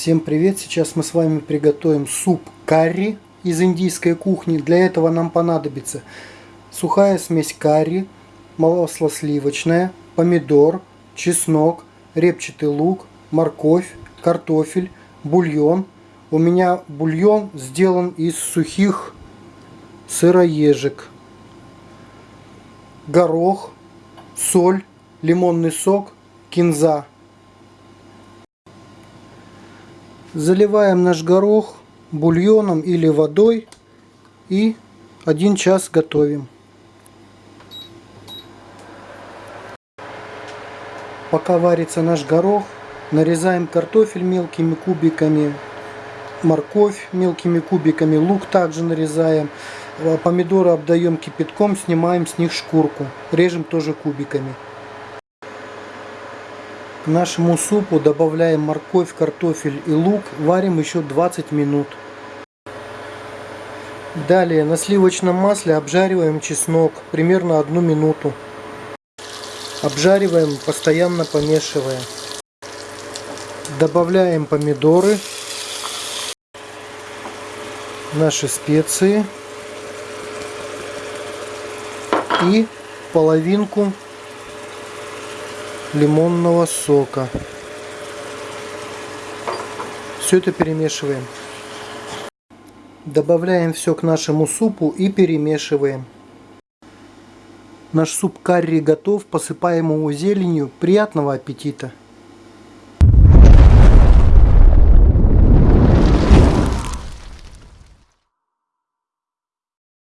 Всем привет! Сейчас мы с вами приготовим суп карри из индийской кухни. Для этого нам понадобится сухая смесь карри, масло сливочное, помидор, чеснок, репчатый лук, морковь, картофель, бульон. У меня бульон сделан из сухих сыроежек, горох, соль, лимонный сок, кинза. Заливаем наш горох бульоном или водой и один час готовим. Пока варится наш горох, нарезаем картофель мелкими кубиками, морковь мелкими кубиками, лук также нарезаем, помидоры обдаем кипятком, снимаем с них шкурку, режем тоже кубиками нашему супу добавляем морковь, картофель и лук. Варим еще 20 минут. Далее на сливочном масле обжариваем чеснок примерно одну минуту. Обжариваем, постоянно помешивая. Добавляем помидоры, наши специи и половинку лимонного сока. Все это перемешиваем. Добавляем все к нашему супу и перемешиваем. Наш суп карри готов, посыпаем его зеленью. Приятного аппетита!